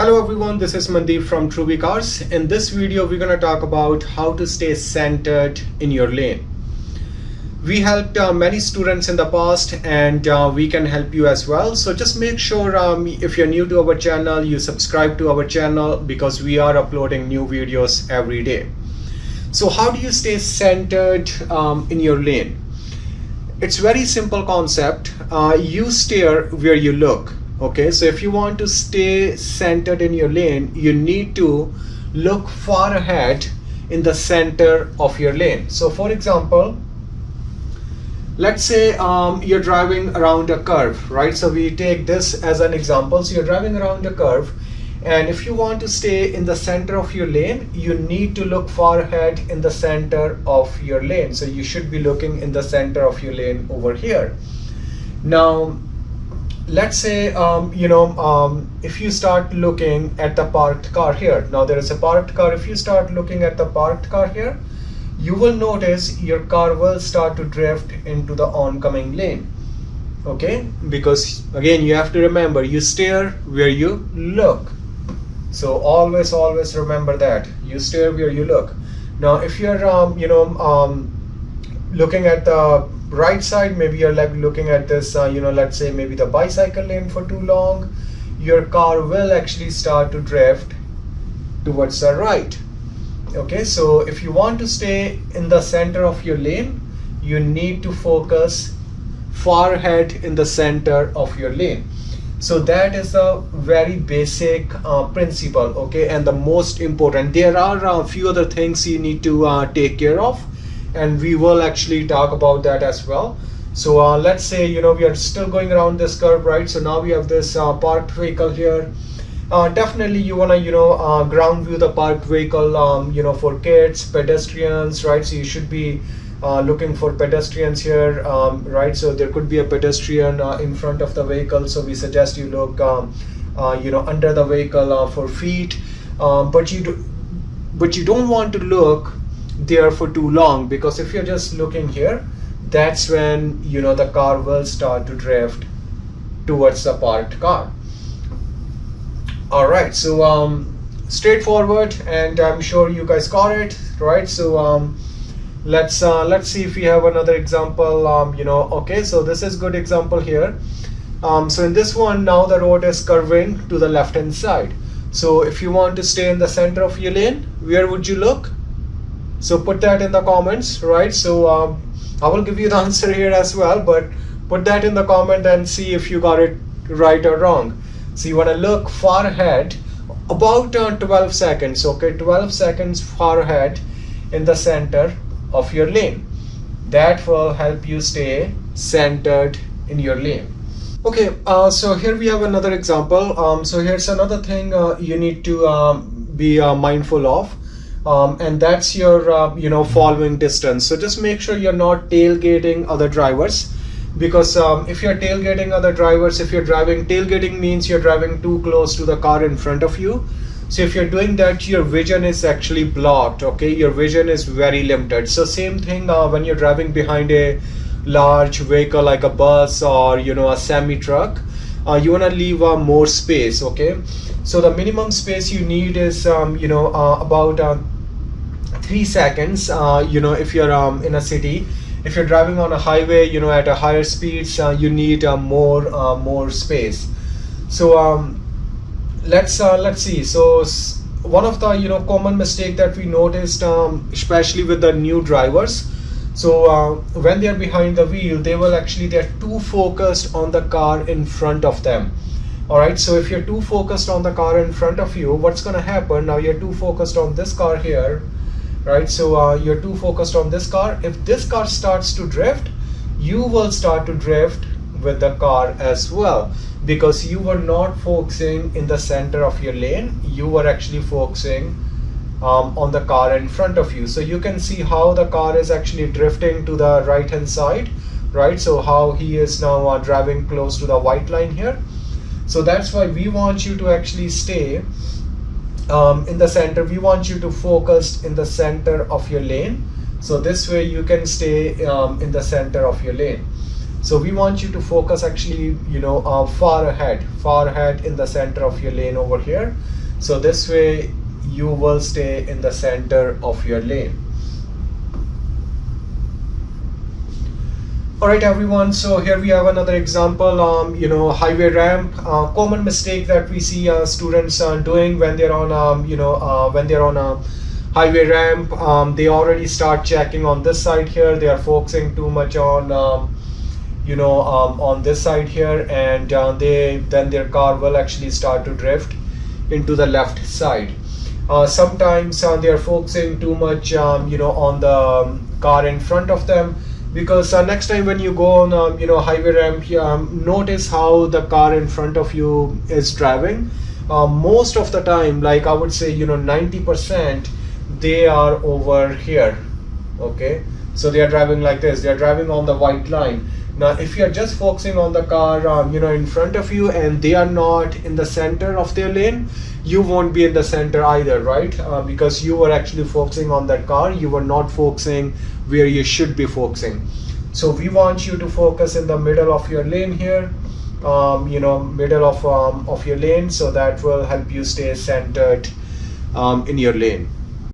Hello everyone, this is Mandeep from Truby Cars. In this video, we're going to talk about how to stay centered in your lane. We helped uh, many students in the past and uh, we can help you as well. So just make sure um, if you're new to our channel, you subscribe to our channel because we are uploading new videos every day. So how do you stay centered um, in your lane? It's very simple concept. Uh, you steer where you look okay so if you want to stay centered in your lane you need to look far ahead in the center of your lane. So for example let's say um, you're driving around a curve right? So we take this as an example. So you're driving around a curve and if you want to stay in the center of your lane you need to look far ahead in the center of your lane. So you should be looking in the center of your lane over here. Now let's say um, you know um, if you start looking at the parked car here. Now there is a parked car. If you start looking at the parked car here you will notice your car will start to drift into the oncoming lane. Okay? Because again you have to remember you steer where you look. So always always remember that. You steer where you look. Now if you're um, you know um, looking at the right side maybe you're like looking at this uh, you know let's say maybe the bicycle lane for too long your car will actually start to drift towards the right. Okay so if you want to stay in the center of your lane you need to focus far ahead in the center of your lane. So that is a very basic uh, principle okay? And the most important there are a few other things you need to uh, take care of and we will actually talk about that as well. So uh, let's say you know we are still going around this curve right? So now we have this uh, parked vehicle here. Uh, definitely you want to you know uh, ground view the parked vehicle um, you know for kids pedestrians right? So you should be uh, looking for pedestrians here um, right? So there could be a pedestrian uh, in front of the vehicle. So we suggest you look um, you know under the vehicle for feet. Um, but you do but you don't want to look there for too long because if you're just looking here that's when you know the car will start to drift towards the parked car. All right so um straightforward and i'm sure you guys got it right? So um let's uh, let's see if we have another example um you know okay so this is good example here. Um so in this one now the road is curving to the left hand side. So if you want to stay in the center of your lane where would you look so put that in the comments right? So um, I will give you the answer here as well but put that in the comment and see if you got it right or wrong. So you want to look far ahead about uh, 12 seconds okay? 12 seconds far ahead in the center of your lane. That will help you stay centered in your lane. Okay uh, so here we have another example. Um, so here's another thing uh, you need to um, be uh, mindful of um, and that's your uh, you know following distance. So just make sure you're not tailgating other drivers because um, if you're tailgating other drivers if you're driving tailgating means you're driving too close to the car in front of you. So if you're doing that your vision is actually blocked okay? Your vision is very limited. So same thing uh, when you're driving behind a large vehicle like a bus or you know a semi truck uh, you want to leave uh, more space okay? So the minimum space you need is um, you know uh, about uh, three seconds. Uh, you know if you're um, in a city. If you're driving on a highway you know at a higher speeds you need more more space. So um, let's let's see. So one of the you know common mistake that we noticed um, especially with the new drivers so uh, when they're behind the wheel they will actually they're too focused on the car in front of them. All right so if you're too focused on the car in front of you what's going to happen? Now you're too focused on this car here right? So uh, you're too focused on this car. If this car starts to drift you will start to drift with the car as well. Because you were not focusing in the center of your lane you were actually focusing um, on the car in front of you. So you can see how the car is actually drifting to the right hand side right? So how he is now uh, driving close to the white line here. So that's why we want you to actually stay um, in the center. We want you to focus in the center of your lane. So this way you can stay um, in the center of your lane. So we want you to focus actually you know uh, far ahead far ahead in the center of your lane over here. So this way you will stay in the center of your lane. All right everyone so here we have another example um you know highway ramp. Uh, common mistake that we see uh, students uh, doing when they're on um you know uh, when they're on a highway ramp. Um, they already start checking on this side here. They are focusing too much on um, you know um, on this side here and uh, they then their car will actually start to drift into the left side uh, sometimes uh, they are focusing too much um, you know on the um, car in front of them. Because uh, next time when you go on um, you know highway ramp um, notice how the car in front of you is driving. Uh, most of the time like I would say you know 90% they are over here. Okay? So they are driving like this. They are driving on the white line now, if you're just focusing on the car, um, you know, in front of you and they are not in the center of their lane, you won't be in the center either, right? Uh, because you were actually focusing on that car, you were not focusing where you should be focusing. So we want you to focus in the middle of your lane here, um, you know, middle of, um, of your lane, so that will help you stay centered um, in your lane.